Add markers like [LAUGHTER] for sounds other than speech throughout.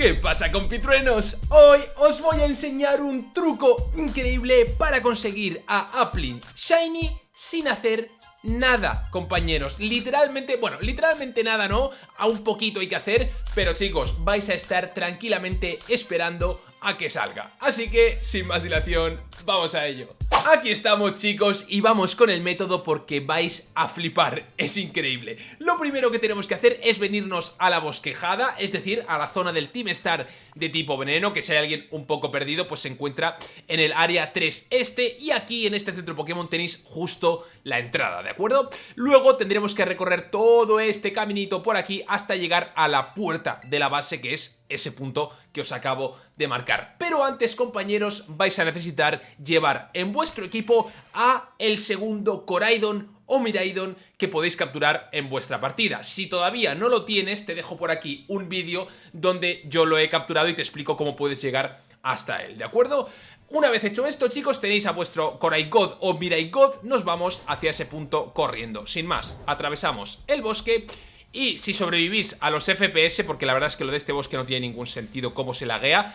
¿Qué pasa compitruenos? Hoy os voy a enseñar un truco increíble para conseguir a Applin Shiny sin hacer nada, compañeros. Literalmente, bueno, literalmente nada no, a un poquito hay que hacer Pero chicos, vais a estar tranquilamente esperando a que salga. Así que, sin más dilación, vamos a ello. Aquí estamos chicos y vamos con el método porque vais a flipar, es increíble. Lo primero que tenemos que hacer es venirnos a la bosquejada, es decir, a la zona del Team Star de tipo veneno Que si hay alguien un poco perdido, pues se encuentra en el área 3 este Y aquí en este centro Pokémon tenéis justo la entrada, ¿de acuerdo? Luego tendremos que recorrer todo este caminito por aquí hasta llegar a la puerta de la base que es ese punto que os acabo de marcar. Pero antes, compañeros, vais a necesitar llevar en vuestro equipo a el segundo Coraidon o Miraidon que podéis capturar en vuestra partida. Si todavía no lo tienes, te dejo por aquí un vídeo donde yo lo he capturado y te explico cómo puedes llegar hasta él, ¿de acuerdo? Una vez hecho esto, chicos, tenéis a vuestro God o God, nos vamos hacia ese punto corriendo. Sin más, atravesamos el bosque y si sobrevivís a los FPS, porque la verdad es que lo de este bosque no tiene ningún sentido cómo se laguea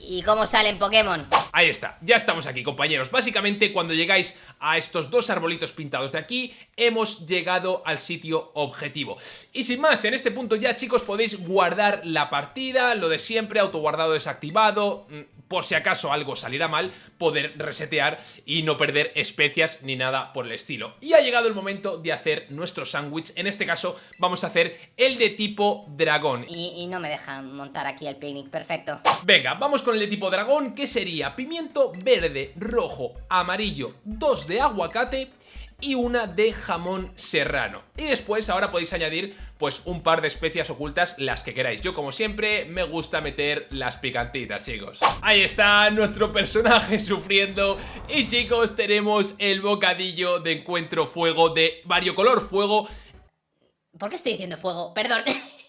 ¿Y cómo salen Pokémon? Ahí está, ya estamos aquí compañeros Básicamente cuando llegáis a estos dos arbolitos pintados de aquí Hemos llegado al sitio objetivo Y sin más, en este punto ya chicos podéis guardar la partida Lo de siempre, autoguardado desactivado mm, por si acaso algo saliera mal, poder resetear y no perder especias ni nada por el estilo. Y ha llegado el momento de hacer nuestro sándwich, en este caso vamos a hacer el de tipo dragón. Y, no me dejan montar aquí el picnic, perfecto. Venga, vamos con el de tipo dragón, que sería pimiento verde, rojo, amarillo, dos de aguacate y una de jamón serrano. Y después ahora podéis añadir pues un par de especias ocultas, las que queráis. Yo como siempre me gusta meter las picantitas, chicos. Ahí está nuestro personaje sufriendo y chicos tenemos el bocadillo de encuentro fuego de variocolor fuego. ¿Por qué estoy diciendo fuego? Perdón. [LAUGHS]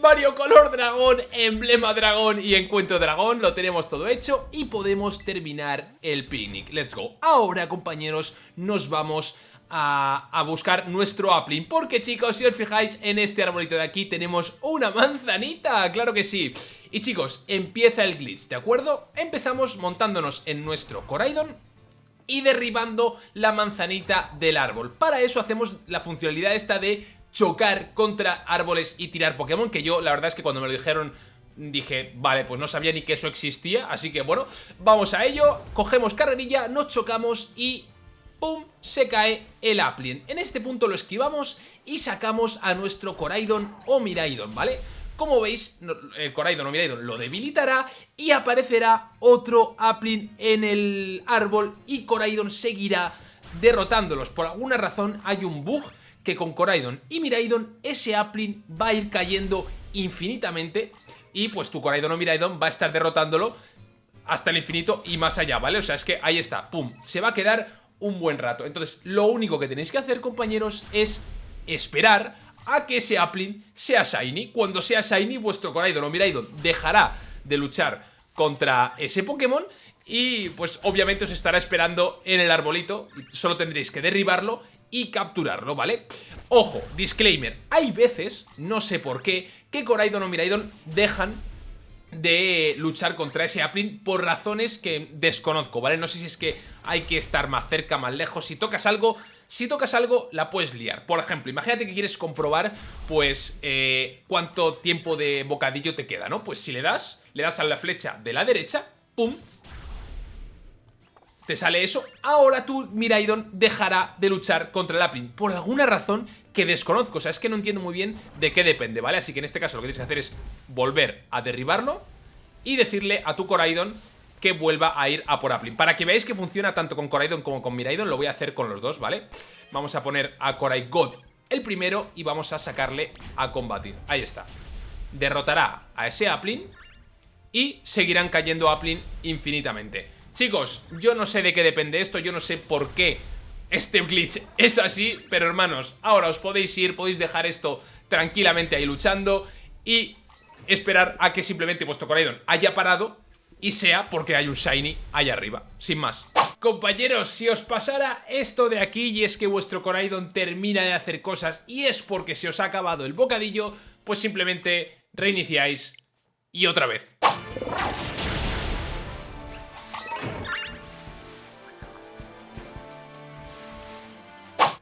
Color dragón, emblema dragón y encuentro dragón Lo tenemos todo hecho y podemos terminar el picnic. Let's go. Ahora compañeros nos vamos a, buscar nuestro Applin Porque chicos, si os fijáis en este arbolito de aquí tenemos una manzanita, claro que sí. Y chicos, empieza el glitch, ¿de acuerdo? Empezamos montándonos en nuestro Coraidon y derribando la manzanita del árbol. Para eso hacemos la funcionalidad esta de chocar contra árboles y tirar Pokémon Que yo la verdad es que cuando me lo dijeron dije, vale, pues no sabía ni que eso existía Así que bueno, vamos a ello Cogemos carrerilla, nos chocamos y ¡pum! se cae el Applin. En este punto lo esquivamos y sacamos a nuestro Coraidon o Miraidon, ¿vale? Como veis, el Coraidon o Miraidon lo debilitará y aparecerá otro Applin en el árbol y Coraidon seguirá derrotándolos. Por alguna razón hay un bug que con Coraidon y Miraidon ese Applin va a ir cayendo infinitamente y pues tu Coraidon o Miraidon va a estar derrotándolo hasta el infinito y más allá, ¿vale? O sea, es que ahí está, pum, se va a quedar un buen rato. Entonces, lo único que tenéis que hacer, compañeros, es esperar a que ese Applin sea Shiny. Cuando sea Shiny, vuestro Coraidon o Miraidon dejará de luchar contra ese Pokémon y pues obviamente os estará esperando en el arbolito. Solo tendréis que derribarlo y capturarlo, ¿vale? Ojo, disclaimer, hay veces, no sé por qué, que Coraidon o Miraidon dejan de luchar contra ese Applin por razones que desconozco, ¿vale? No sé si es que hay que estar más cerca, más lejos, si tocas algo... Si tocas algo, la puedes liar. Por ejemplo, imagínate que quieres comprobar, pues, eh, cuánto tiempo de bocadillo te queda, ¿no? Pues si le das, le das a la flecha de la derecha, ¡pum! Te sale eso, ahora tu Miraidon dejará de luchar contra el Applin. Por alguna razón que desconozco, o sea, es que no entiendo muy bien de qué depende, ¿vale? Así que en este caso lo que tienes que hacer es volver a derribarlo y decirle a tu Coraidon que vuelva a ir a por Applin. Para que veáis que funciona tanto con Coraidon como con Miraidon, lo voy a hacer con los dos, ¿vale? Vamos a poner a God el primero y vamos a sacarle a combatir. Ahí está. Derrotará a ese Applin y seguirán cayendo Applin infinitamente. Chicos, yo no sé de qué depende esto, yo no sé por qué este glitch es así, pero hermanos, ahora os podéis ir, podéis dejar esto tranquilamente ahí luchando y esperar a que simplemente vuestro Coraidon haya parado y sea porque hay un Shiny allá arriba, sin más. Compañeros, si os pasara esto de aquí y es que vuestro Coraidon termina de hacer cosas y es porque se os ha acabado el bocadillo, pues simplemente reiniciáis y otra vez.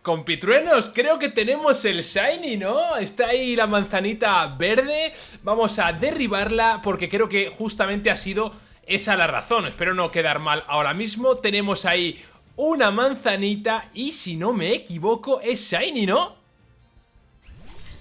Compitruenos, creo que tenemos el Shiny, ¿no? Está ahí la manzanita verde. Vamos a derribarla porque creo que justamente ha sido esa la razón. Espero no quedar mal ahora mismo. Tenemos ahí una manzanita y si no me equivoco es Shiny, ¿no?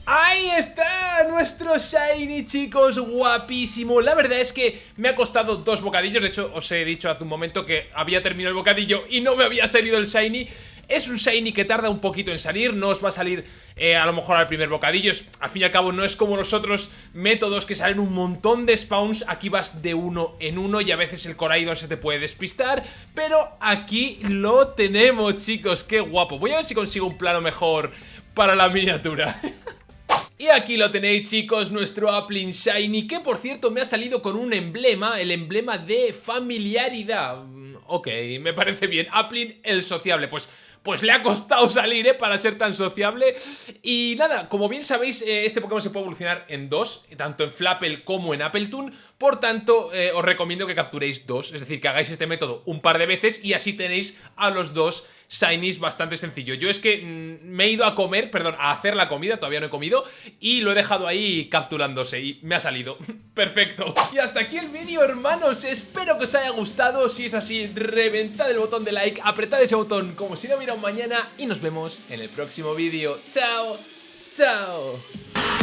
¡Ahí está! Nuestro Shiny, chicos, guapísimo. La verdad es que me ha costado dos bocadillos. De hecho, os he dicho hace un momento que había terminado el bocadillo Y no me había salido el Shiny es un Shiny que tarda un poquito en salir, no os va a salir eh, a lo mejor al primer bocadillo Al fin y al cabo no es como los otros métodos que salen un montón de spawns Aquí vas de uno en uno y a veces el Coraidon se te puede despistar Pero aquí lo tenemos chicos, qué guapo. Voy a ver si consigo un plano mejor para la miniatura. [LAUGHS] Y aquí lo tenéis chicos, nuestro Applin Shiny Que por cierto me ha salido con un emblema, el emblema de familiaridad. Mm, Ok, me parece bien, Applin el sociable, pues pues le ha costado salir, ¿eh? Para ser tan sociable. Y nada, como bien sabéis, eh, este Pokémon se puede evolucionar en dos, tanto en Flapple como en Appletoon. Por tanto, eh, os recomiendo que capturéis dos, es decir, que hagáis este método un par de veces y así tenéis a los dos Shinies bastante sencillo. Yo es que mm, me he ido a comer, perdón, a hacer la comida, todavía no he comido, y lo he dejado ahí capturándose y me ha salido. [LAUGHS] Perfecto. Y hasta aquí el vídeo, hermanos. Espero que os haya gustado. Si es así, reventad el botón de like, apretad ese botón como si no hubiera mañana y nos vemos en el próximo vídeo. ¡Chao! ¡Chao!